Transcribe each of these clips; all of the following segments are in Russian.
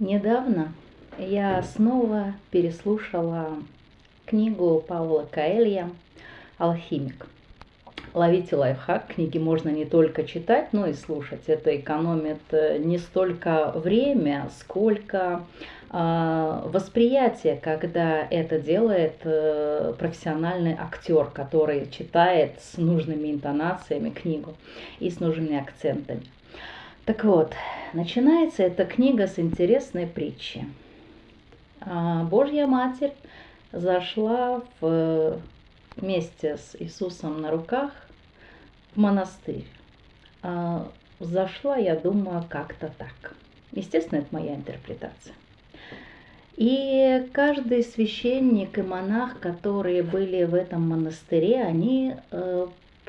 Недавно я снова переслушала книгу Паула Каэлья «Алхимик». Ловите лайфхак, книги можно не только читать, но и слушать. Это экономит э, не столько время, сколько э, восприятие, когда это делает э, профессиональный актер, который читает с нужными интонациями книгу и с нужными акцентами. Так вот, начинается эта книга с интересной притчи. А, Божья Матерь зашла в, вместе с Иисусом на руках в монастырь. А, зашла, я думаю, как-то так. Естественно, это моя интерпретация. И каждый священник и монах, которые были в этом монастыре, они э,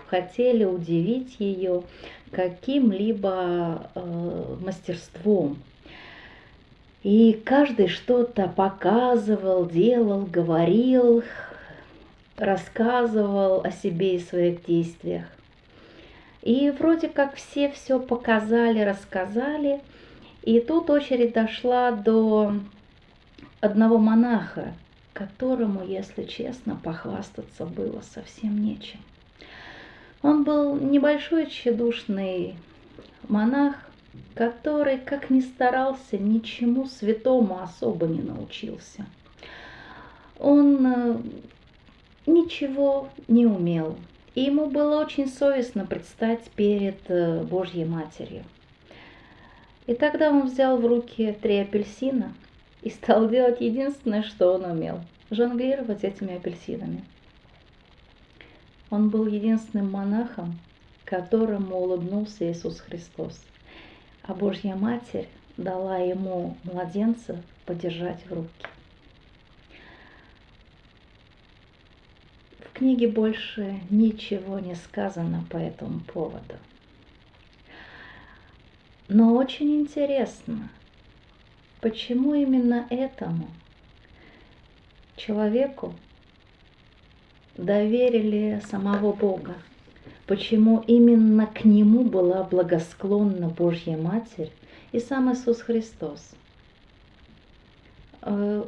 хотели удивить ее каким-либо э, мастерством. И каждый что-то показывал, делал, говорил, рассказывал о себе и своих действиях. И вроде как все все показали, рассказали. И тут очередь дошла до одного монаха, которому, если честно, похвастаться было совсем нечем. Он был небольшой тщедушный монах, который, как ни старался, ничему святому особо не научился. Он э, ничего не умел, и ему было очень совестно предстать перед э, Божьей Матерью. И тогда он взял в руки три апельсина и стал делать единственное, что он умел – жонглировать этими апельсинами – он был единственным монахом, которому улыбнулся Иисус Христос. А Божья Матерь дала ему младенца подержать в руки. В книге больше ничего не сказано по этому поводу. Но очень интересно, почему именно этому человеку доверили самого Бога. Почему именно к нему была благосклонна Божья Матерь и сам Иисус Христос. Э,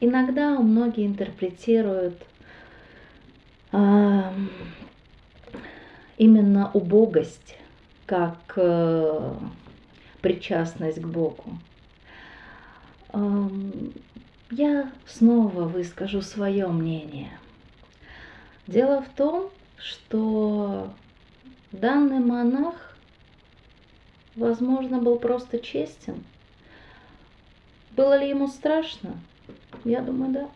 иногда многие интерпретируют а, именно убогость как э, причастность к Богу. Я снова выскажу свое мнение – Дело в том, что данный монах, возможно, был просто честен. Было ли ему страшно? Я думаю, да.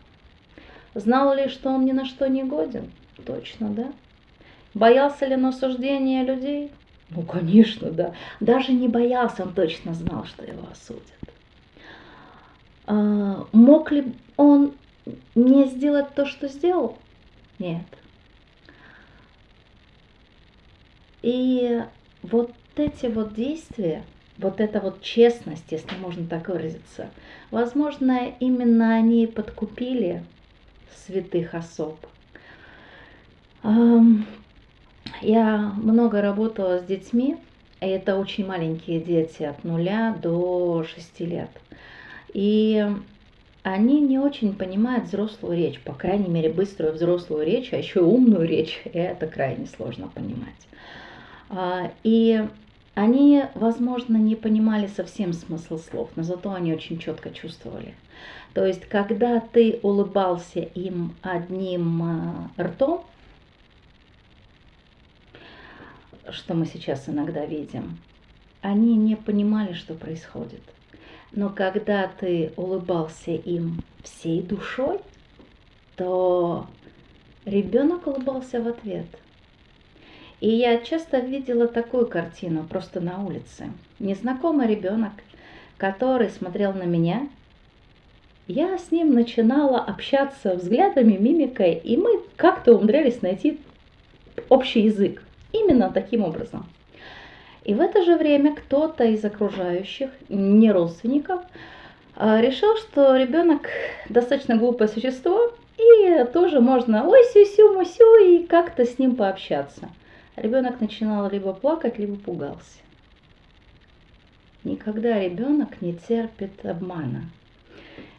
Знал ли, что он ни на что не годен? Точно, да. Боялся ли он осуждения людей? Ну, конечно, да. Даже не боялся, он точно знал, что его осудят. А, мог ли он не сделать то, что сделал? Нет. И вот эти вот действия, вот эта вот честность, если можно так выразиться, возможно, именно они подкупили святых особ. Я много работала с детьми, и это очень маленькие дети от нуля до шести лет. И они не очень понимают взрослую речь, по крайней мере, быструю взрослую речь, а еще умную речь, это крайне сложно понимать. А, и они, возможно, не понимали совсем смысл слов, но зато они очень четко чувствовали. То есть, когда ты улыбался им одним а, ртом, что мы сейчас иногда видим, они не понимали, что происходит. Но когда ты улыбался им всей душой, то ребенок улыбался в ответ. И я часто видела такую картину просто на улице. Незнакомый ребенок, который смотрел на меня. Я с ним начинала общаться взглядами, мимикой, и мы как-то умудрялись найти общий язык. Именно таким образом. И в это же время кто-то из окружающих, не родственников, а, решил, что ребенок достаточно глупое существо, и тоже можно ой сю-сю, мусю, и как-то с ним пообщаться. Ребенок начинал либо плакать, либо пугался. Никогда ребенок не терпит обмана.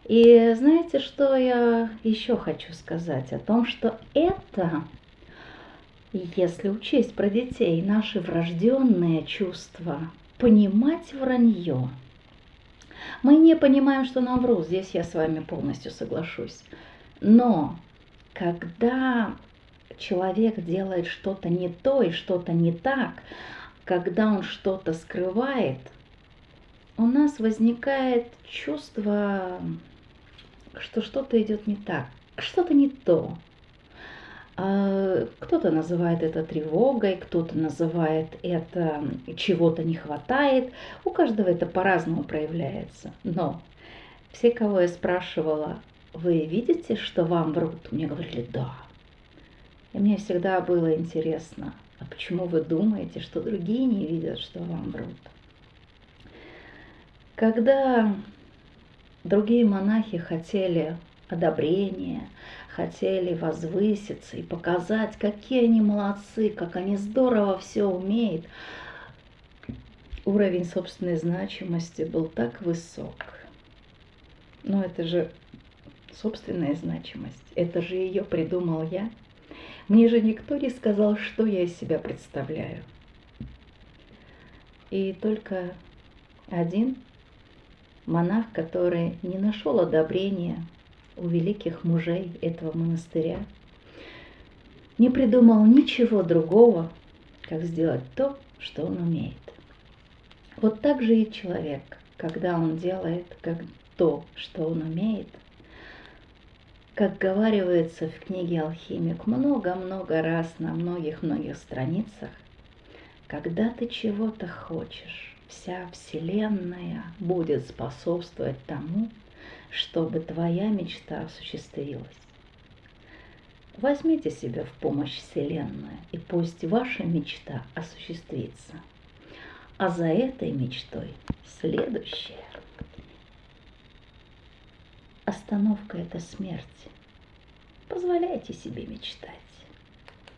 И знаете, что я еще хочу сказать? О том, что это, если учесть про детей, наши врожденные чувства, понимать вранье. Мы не понимаем, что нам врут, здесь я с вами полностью соглашусь. Но когда человек делает что-то не то и что-то не так, когда он что-то скрывает, у нас возникает чувство, что что-то идет не так, что-то не то. А, кто-то называет это тревогой, кто-то называет это чего-то не хватает. У каждого это по-разному проявляется. Но все, кого я спрашивала, вы видите, что вам врут? Мне говорили, да. И мне всегда было интересно, а почему вы думаете, что другие не видят, что вам врут? Когда другие монахи хотели одобрения, хотели возвыситься и показать, какие они молодцы, как они здорово все умеют, уровень собственной значимости был так высок. Но это же собственная значимость, это же ее придумал я. Мне же никто не сказал, что я из себя представляю. И только один монах, который не нашел одобрения у великих мужей этого монастыря, не придумал ничего другого, как сделать то, что он умеет. Вот так же и человек, когда он делает как то, что он умеет – как говаривается в книге «Алхимик» много-много раз на многих-многих страницах, когда ты чего-то хочешь, вся Вселенная будет способствовать тому, чтобы твоя мечта осуществилась. Возьмите себя в помощь Вселенную, и пусть ваша мечта осуществится. А за этой мечтой следующее. Остановка – это смерть. Позволяйте себе мечтать.